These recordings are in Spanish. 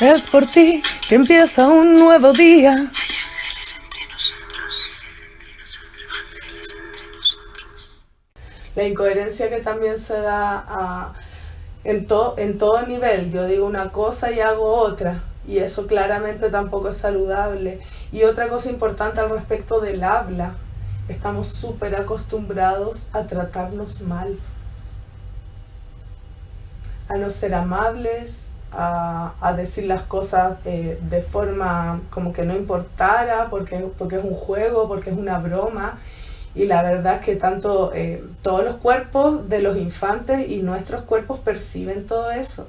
Es por ti que empieza un nuevo día. La incoherencia que también se da a- en, en todo nivel. Yo digo una cosa y hago otra. Y eso claramente tampoco es saludable. Y otra cosa importante al respecto del habla. Estamos súper acostumbrados a tratarnos mal. A no ser amables, a, a decir las cosas eh, de forma como que no importara, porque, porque es un juego, porque es una broma. Y la verdad es que tanto eh, todos los cuerpos de los infantes y nuestros cuerpos perciben todo eso.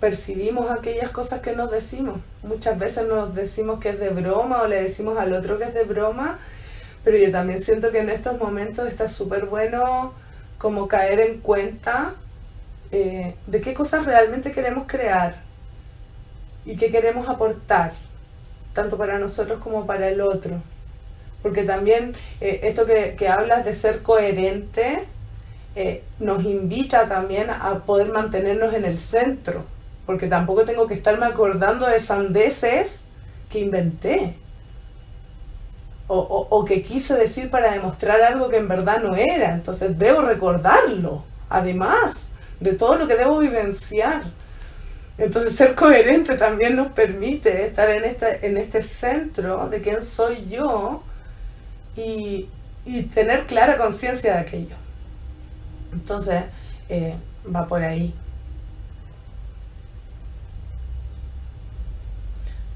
Percibimos aquellas cosas que nos decimos. Muchas veces nos decimos que es de broma o le decimos al otro que es de broma, pero yo también siento que en estos momentos está súper bueno como caer en cuenta eh, de qué cosas realmente queremos crear y qué queremos aportar tanto para nosotros como para el otro. Porque también eh, esto que, que hablas de ser coherente eh, nos invita también a poder mantenernos en el centro. Porque tampoco tengo que estarme acordando de sandeces que inventé. O, o- que quise decir para demostrar algo que en verdad no era. Entonces debo recordarlo. Además de todo lo que debo vivenciar. Entonces ser coherente también nos permite estar en este, en este centro de quién soy yo y, y tener clara conciencia de aquello. Entonces eh, va por ahí.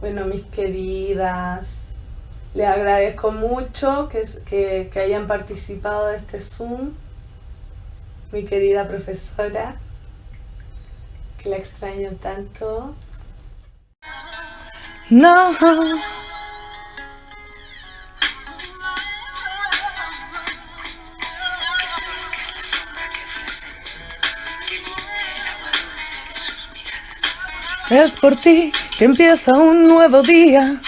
Bueno, mis queridas, les agradezco mucho que, que, que hayan participado de este Zoom. Mi querida profesora, que la extraño tanto. No. Es por ti que empieza un nuevo día.